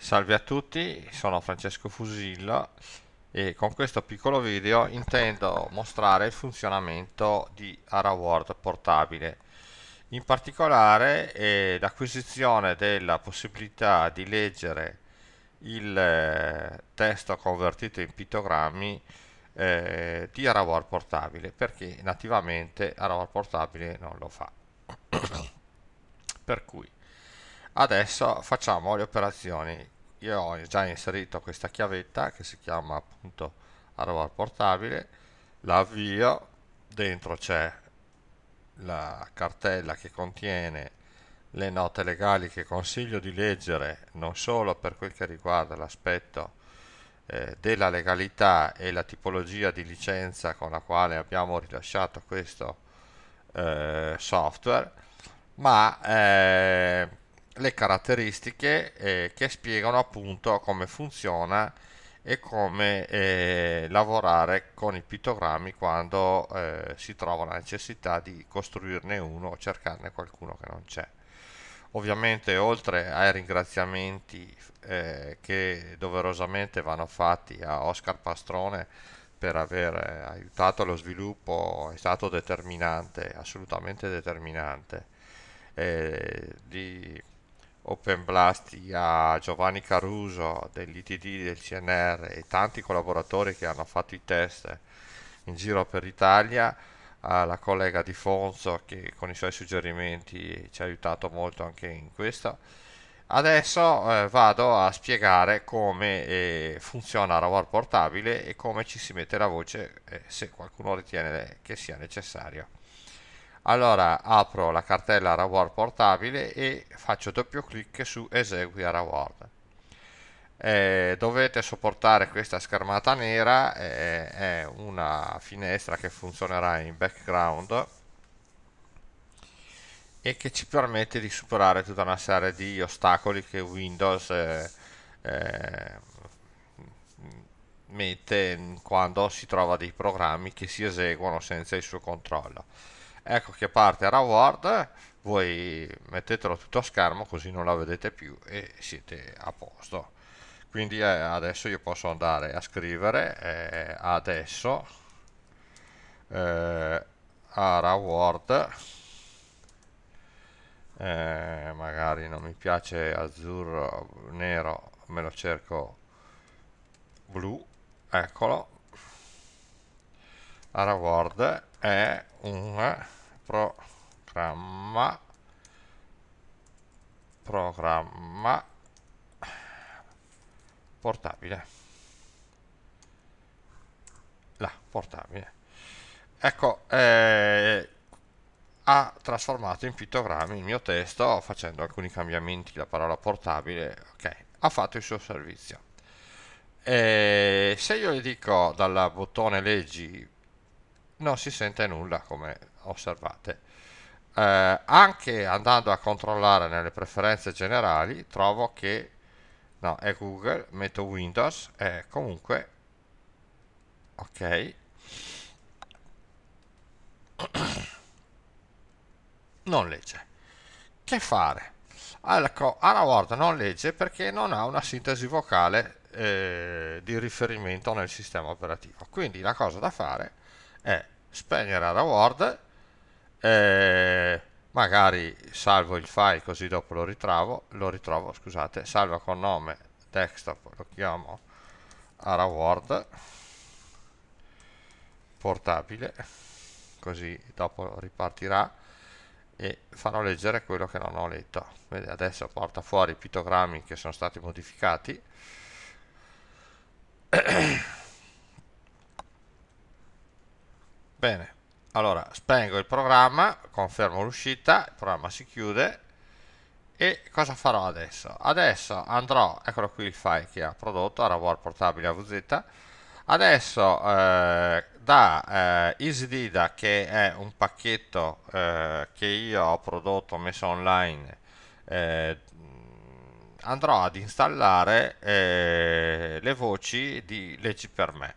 Salve a tutti, sono Francesco Fusillo e con questo piccolo video intendo mostrare il funzionamento di AraWord portabile. In particolare eh, l'acquisizione della possibilità di leggere il eh, testo convertito in pittogrammi eh, di AraWord portabile perché nativamente AraWord portabile non lo fa. per cui adesso facciamo le operazioni. Io ho già inserito questa chiavetta che si chiama appunto AraWord portabile. La avvio dentro c'è la cartella che contiene le note legali che consiglio di leggere non solo per quel che riguarda l'aspetto eh, della legalità e la tipologia di licenza con la quale abbiamo rilasciato questo eh, software ma eh, le caratteristiche eh, che spiegano appunto come funziona e come eh, lavorare con i pittogrammi quando eh, si trova la necessità di costruirne uno o cercarne qualcuno che non c'è. Ovviamente oltre ai ringraziamenti eh, che doverosamente vanno fatti a Oscar Pastrone per aver eh, aiutato lo sviluppo, è stato determinante, assolutamente determinante, eh, di Open Blast a Giovanni Caruso dell'ITD del CNR e tanti collaboratori che hanno fatto i test in giro per l'Italia, alla collega Di Fonso che con i suoi suggerimenti ci ha aiutato molto anche in questo. Adesso eh, vado a spiegare come eh, funziona Rawar portabile e come ci si mette la voce eh, se qualcuno ritiene che sia necessario allora apro la cartella Raward portabile e faccio doppio clic su esegui a Raward eh, dovete sopportare questa schermata nera eh, è una finestra che funzionerà in background e che ci permette di superare tutta una serie di ostacoli che Windows eh, eh mette quando si trova dei programmi che si eseguono senza il suo controllo ecco che parte Raward voi mettetelo tutto a schermo così non la vedete più e siete a posto. Quindi eh, adesso io posso andare a scrivere eh, adesso eh, Raward eh, magari non mi piace azzurro nero me lo cerco blu eccolo. Raward è un programma. Programma. Portabile. Là portabile. Ecco eh, ha trasformato in pittogrammi il mio testo facendo alcuni cambiamenti. La parola portabile ok ha fatto il suo servizio. E se io gli dico dal bottone leggi non si sente nulla come osservate. Eh, anche andando a controllare nelle preferenze generali trovo che no è Google metto Windows e comunque ok. Non legge. Che fare? Ecco Word non legge perché non ha una sintesi vocale eh, di riferimento nel sistema operativo. Quindi la cosa da fare è spegnere la Word eh, magari salvo il file così dopo lo ritrovo lo ritrovo scusate salva con nome desktop lo chiamo ara word portabile così dopo ripartirà e farò leggere quello che non ho letto. Vede, adesso porta fuori i pittogrammi che sono stati modificati. Bene allora spengo il programma confermo l'uscita il programma si chiude. E cosa farò adesso? Adesso andrò eccolo qui il file che ha prodotto Arawar portabile AVZ adesso eh, da eh, EasyDida che è un pacchetto eh, che io ho prodotto messo online eh, andrò ad installare eh, le voci di Leggi per me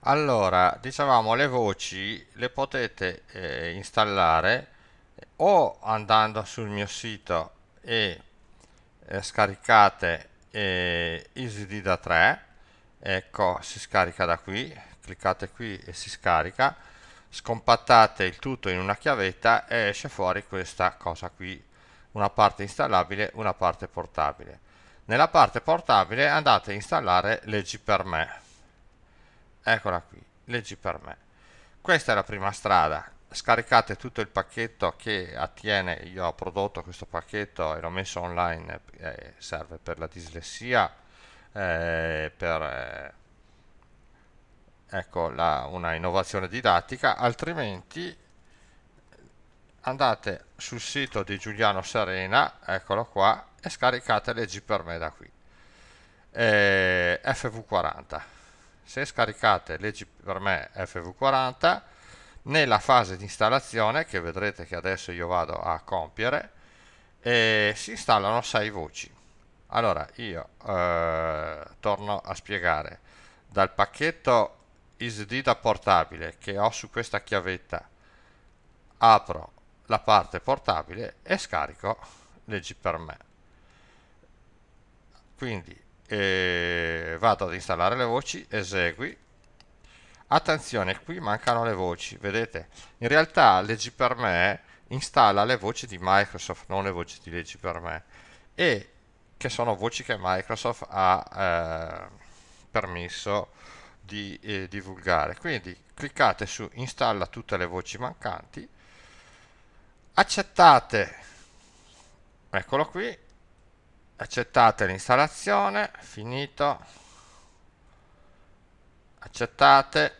allora dicevamo le voci le potete eh, installare o andando sul mio sito e eh, scaricate eh, EasyD da 3 ecco si scarica da qui cliccate qui e si scarica. Scompattate il tutto in una chiavetta e esce fuori questa cosa qui. Una parte installabile una parte portabile. Nella parte portabile andate a installare leggi per me eccola qui leggi per me. Questa è la prima strada. Scaricate tutto il pacchetto che attiene io ho prodotto questo pacchetto e l'ho messo online eh, serve per la dislessia eh, per eh, ecco la, una innovazione didattica altrimenti andate sul sito di Giuliano Serena eccolo qua e scaricate leggi per me da qui. Eh, FV40 se scaricate leggi per me FV40 nella fase di installazione che vedrete che adesso io vado a compiere eh, si installano 6 voci. Allora io eh, torno a spiegare. Dal pacchetto isd da portabile che ho su questa chiavetta apro la parte portabile e scarico leggi per me. Quindi eh, vado ad installare le voci esegui. Attenzione qui mancano le voci vedete? In realtà leggi per me installa le voci di Microsoft non le voci di leggi per me e che sono voci che Microsoft ha eh, permesso di eh, divulgare. Quindi cliccate su installa tutte le voci mancanti accettate. Eccolo qui accettate l'installazione finito. Accettate.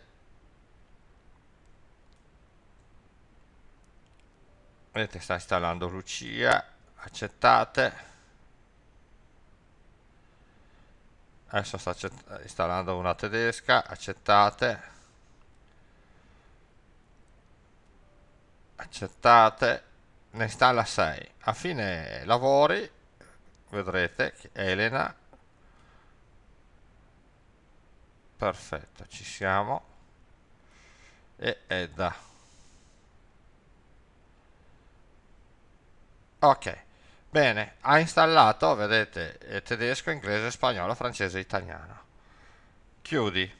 Vedete sta installando Lucia. Accettate. Adesso sta installando una tedesca. Accettate. Accettate. Ne installa 6 a fine lavori vedrete Elena perfetto ci siamo e Edda ok bene ha installato vedete tedesco inglese spagnolo francese italiano. Chiudi.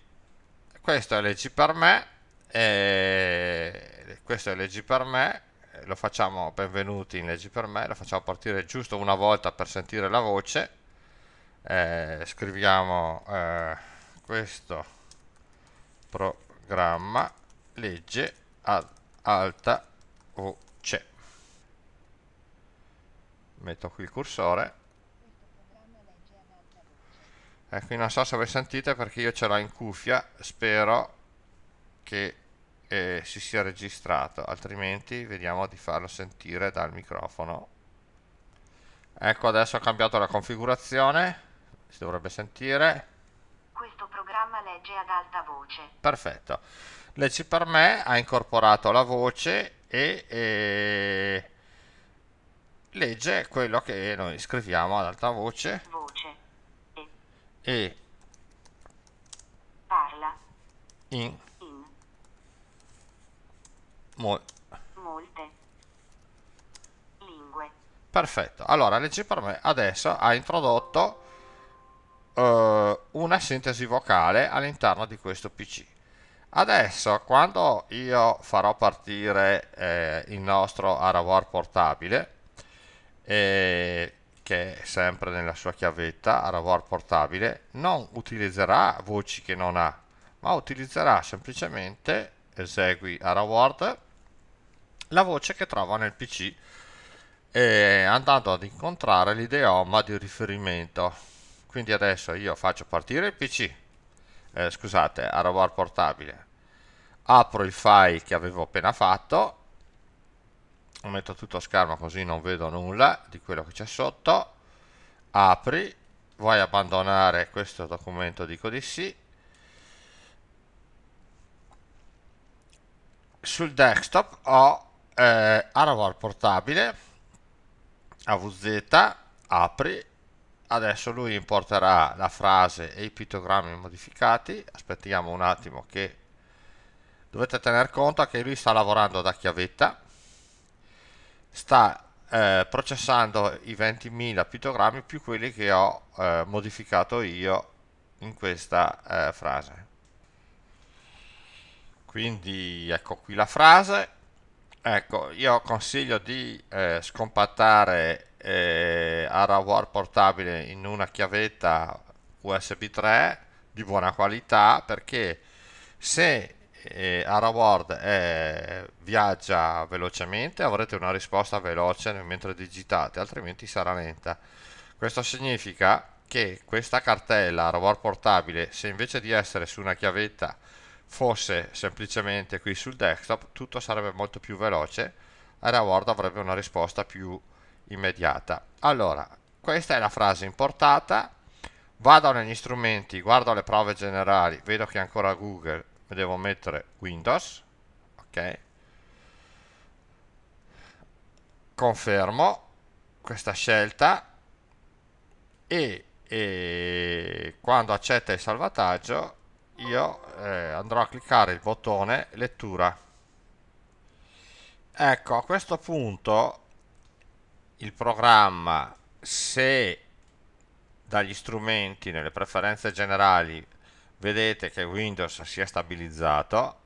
Questo è leggi per me e questo è leggi per me lo facciamo benvenuti in leggi per me lo facciamo partire giusto una volta per sentire la voce. Eh, scriviamo eh, questo programma legge ad alta voce. Metto qui il cursore. E qui non so se voi sentite perché io ce l'ho in cuffia spero che eh, si sia registrato altrimenti vediamo di farlo sentire dal microfono ecco adesso ho cambiato la configurazione si dovrebbe sentire programma legge ad alta voce. Perfetto. Leggi per me ha incorporato la voce e, e legge quello che noi scriviamo ad alta voce. Voce. E. e parla. In. Mol molte. Lingue. Perfetto. Allora, leggi per me adesso ha introdotto eh, una sintesi vocale all'interno di questo PC. Adesso quando io farò partire eh, il nostro Arawar portabile, eh, che è sempre nella sua chiavetta Arawar portabile, non utilizzerà voci che non ha, ma utilizzerà semplicemente esegui Araward la voce che trova nel PC e andando ad incontrare l'idioma di riferimento. Quindi adesso io faccio partire il pc eh, scusate Arawar portabile. Apro il file che avevo appena fatto. Metto tutto a schermo così non vedo nulla di quello che c'è sotto. Apri vuoi abbandonare questo documento dico di sì. Sul desktop ho eh, Arawar portabile AVZ apri. Adesso lui importerà la frase e i pittogrammi modificati. Aspettiamo un attimo che dovete tener conto che lui sta lavorando da chiavetta. Sta eh, processando i 20.000 pittogrammi più quelli che ho eh, modificato io in questa eh, frase. Quindi ecco qui la frase ecco io consiglio di eh, scompattare eh, Arawar portabile in una chiavetta USB 3 di buona qualità perché se eh, Araword eh, viaggia velocemente avrete una risposta veloce mentre digitate altrimenti sarà lenta. Questo significa che questa cartella Araword portabile se invece di essere su una chiavetta fosse semplicemente qui sul desktop tutto sarebbe molto più veloce e Word avrebbe una risposta più immediata. Allora questa è la frase importata. Vado negli strumenti guardo le prove generali vedo che ancora Google devo mettere Windows ok? Confermo questa scelta e, e quando accetta il salvataggio io eh, andrò a cliccare il bottone lettura ecco a questo punto il programma se dagli strumenti nelle preferenze generali vedete che Windows si è stabilizzato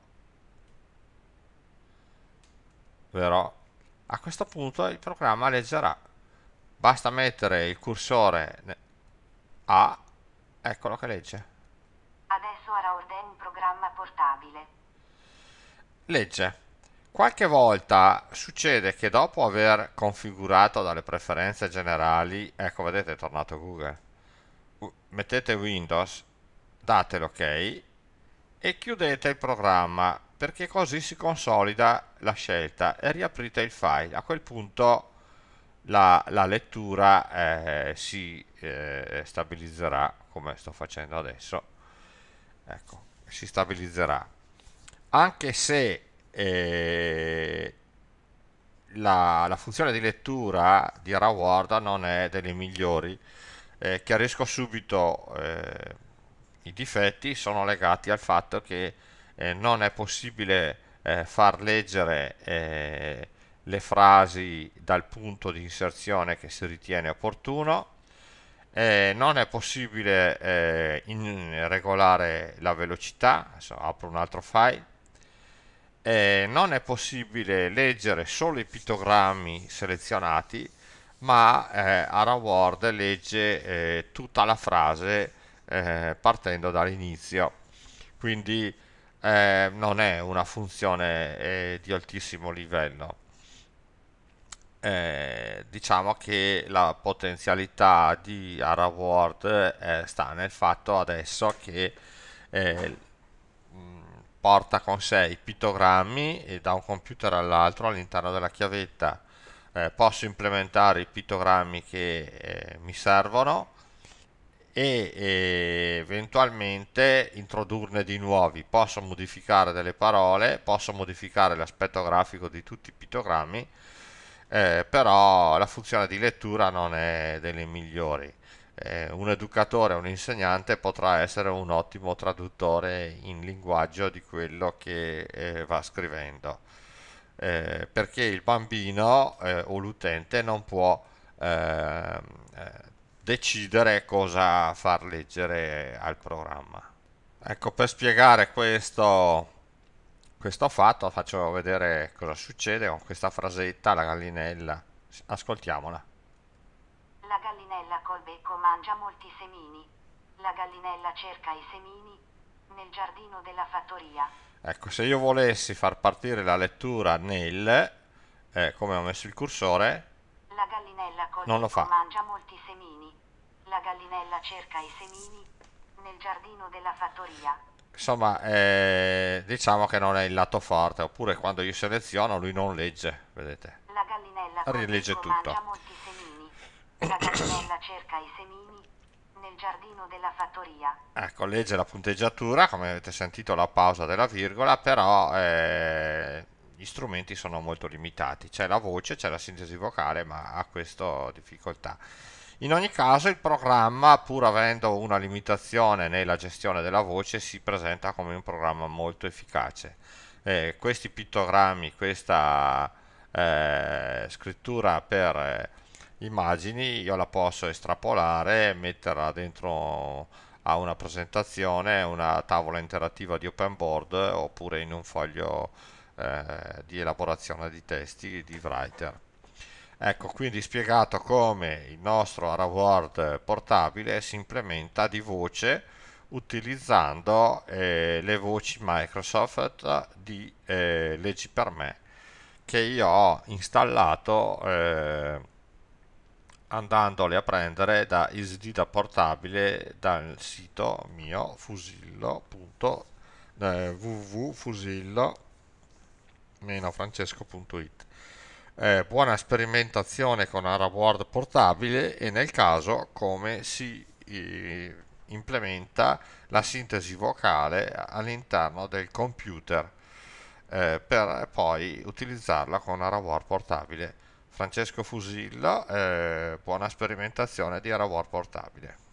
vero? a questo punto il programma leggerà basta mettere il cursore a eccolo che legge Adesso Araord è un programma portabile. Legge. Qualche volta succede che dopo aver configurato dalle preferenze generali, ecco vedete è tornato Google, mettete Windows, date l'ok e chiudete il programma perché così si consolida la scelta e riaprite il file. A quel punto la, la lettura eh, si eh, stabilizzerà come sto facendo adesso ecco, si stabilizzerà anche se eh, la, la, funzione di lettura di Raward non è delle migliori eh, chiarisco subito eh, i difetti sono legati al fatto che eh, non è possibile eh, far leggere eh, le frasi dal punto di inserzione che si ritiene opportuno eh, non è possibile eh, regolare la velocità adesso apro un altro file eh, non è possibile leggere solo i pittogrammi selezionati ma eh, AraWord legge eh, tutta la frase eh, partendo dall'inizio. Quindi eh, non è una funzione di altissimo livello. Eh, diciamo che la potenzialità di AraWord eh, sta nel fatto adesso che eh, porta con sé i pittogrammi e da un computer all'altro all'interno della chiavetta eh, posso implementare i pittogrammi che eh, mi servono e, e eventualmente introdurne di nuovi posso modificare delle parole posso modificare l'aspetto grafico di tutti i pittogrammi eh, però la funzione di lettura non è delle migliori. Eh, un educatore, un insegnante potrà essere un ottimo traduttore in linguaggio di quello che eh, va scrivendo, eh, perché il bambino eh, o l'utente non può ehm, eh, decidere cosa far leggere al programma. Ecco, per spiegare questo questo fatto faccio vedere cosa succede con questa frasetta, la gallinella. Ascoltiamola. La gallinella col becco mangia molti semini. La gallinella cerca i semini nel giardino della fattoria. Ecco, se io volessi far partire la lettura nel, eh, come ho messo il cursore, la gallinella non lo fa. mangia molti semini. La gallinella cerca i semini nel giardino della fattoria insomma eh, diciamo che non è il lato forte oppure quando io seleziono lui non legge vedete la gallinella rilegge tutto la gallinella cerca i semini nel giardino della fattoria. Ecco legge la punteggiatura come avete sentito la pausa della virgola però eh, gli strumenti sono molto limitati. C'è la voce c'è la sintesi vocale ma ha questa difficoltà. In ogni caso il programma, pur avendo una limitazione nella gestione della voce, si presenta come un programma molto efficace. Eh, questi pittogrammi, questa eh, scrittura per eh, immagini, io la posso estrapolare, metterla dentro a una presentazione, una tavola interattiva di open board oppure in un foglio eh, di elaborazione di testi di Writer. Ecco, quindi spiegato come il nostro AraWord portabile si implementa di voce utilizzando eh, le voci Microsoft di eh, Leggi per me che io ho installato eh, andandole a prendere da da portabile dal sito mio fusillo.www.fusillo-francesco.it eh, buona sperimentazione con AraWord portabile e nel caso come si eh, implementa la sintesi vocale all'interno del computer eh, per poi utilizzarla con AraWord portabile. Francesco Fusillo, eh, buona sperimentazione di AraWord portabile.